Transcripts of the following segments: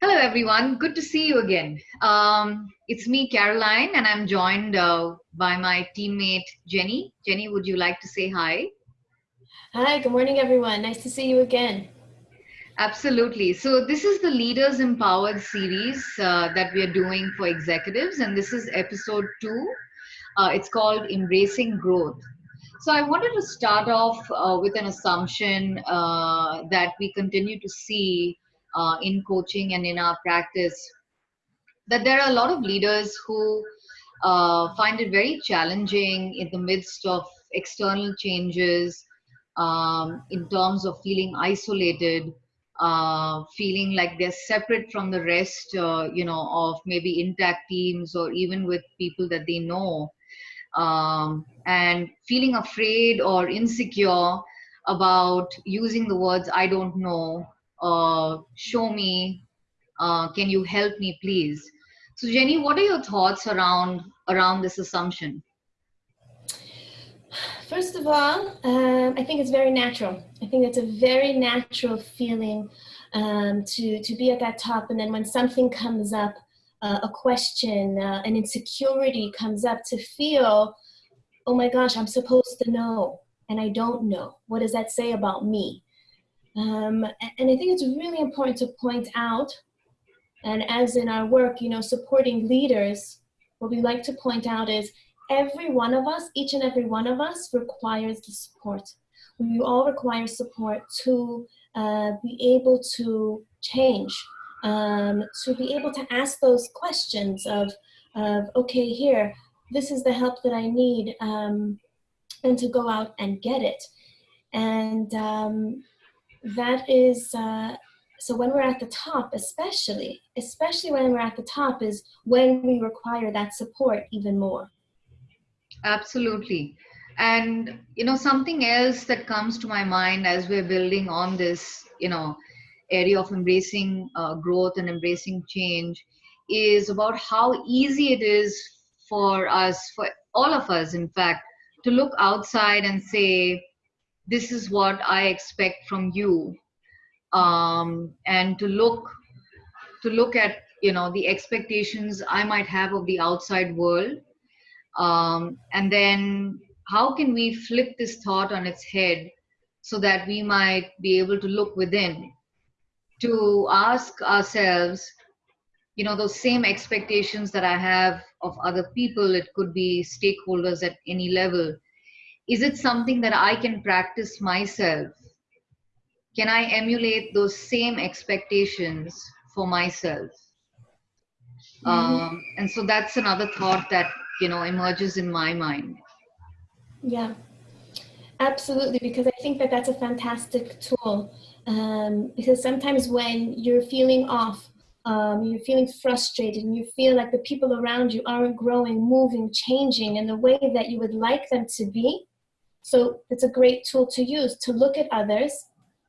Hello, everyone. Good to see you again. Um, it's me, Caroline, and I'm joined uh, by my teammate, Jenny. Jenny, would you like to say hi? Hi, good morning, everyone. Nice to see you again. Absolutely. So this is the Leaders Empowered series uh, that we are doing for executives, and this is episode two. Uh, it's called Embracing Growth. So I wanted to start off uh, with an assumption uh, that we continue to see uh, in coaching and in our practice that there are a lot of leaders who uh, find it very challenging in the midst of external changes um, in terms of feeling isolated uh, feeling like they're separate from the rest uh, you know of maybe intact teams or even with people that they know. Um, and feeling afraid or insecure about using the words i don't know uh, show me uh, can you help me please so jenny what are your thoughts around around this assumption First of all, um, I think it's very natural. I think it's a very natural feeling um, to, to be at that top. And then when something comes up, uh, a question, uh, an insecurity comes up, to feel, oh my gosh, I'm supposed to know, and I don't know. What does that say about me? Um, and I think it's really important to point out, and as in our work, you know, supporting leaders, what we like to point out is every one of us, each and every one of us requires the support. We all require support to uh, be able to change, um, to be able to ask those questions of, of, okay, here, this is the help that I need, um, and to go out and get it. And um, that is, uh, so when we're at the top, especially, especially when we're at the top is when we require that support even more. Absolutely. And, you know, something else that comes to my mind as we're building on this, you know, area of embracing uh, growth and embracing change is about how easy it is for us, for all of us, in fact, to look outside and say, this is what I expect from you. Um, and to look to look at you know the expectations I might have of the outside world um, and then how can we flip this thought on its head so that we might be able to look within to ask ourselves, you know, those same expectations that I have of other people, it could be stakeholders at any level. Is it something that I can practice myself? Can I emulate those same expectations for myself? Mm-hmm. Um, and so that's another thought that you know emerges in my mind yeah absolutely because i think that that's a fantastic tool um, because sometimes when you're feeling off um, you're feeling frustrated and you feel like the people around you aren't growing moving changing in the way that you would like them to be so it's a great tool to use to look at others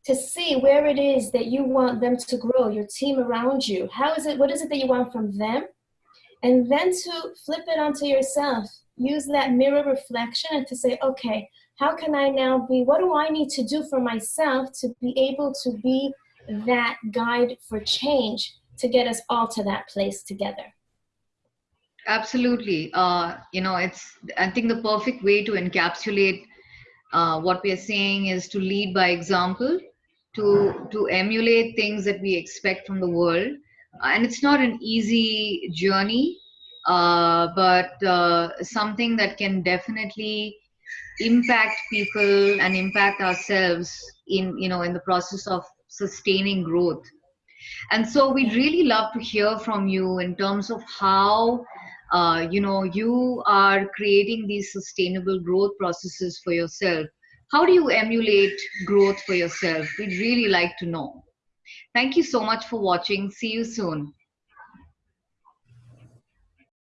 to see where it is that you want them to grow your team around you. How is it what is it that you want from them? And then to flip it onto yourself use that mirror reflection and to say okay how can i now be what do i need to do for myself to be able to be that guide for change to get us all to that place together? Absolutely. Uh, you know it's i think the perfect way to encapsulate uh, what we are saying is to lead by example to to emulate things that we expect from the world. And it's not an easy journey uh, but uh, something that can definitely impact people and impact ourselves in you know in the process of sustaining growth. And so we'd really love to hear from you in terms of how uh, you know you are creating these sustainable growth processes for yourself how do you emulate growth for yourself we'd really like to know Thank you so much for watching. See you soon.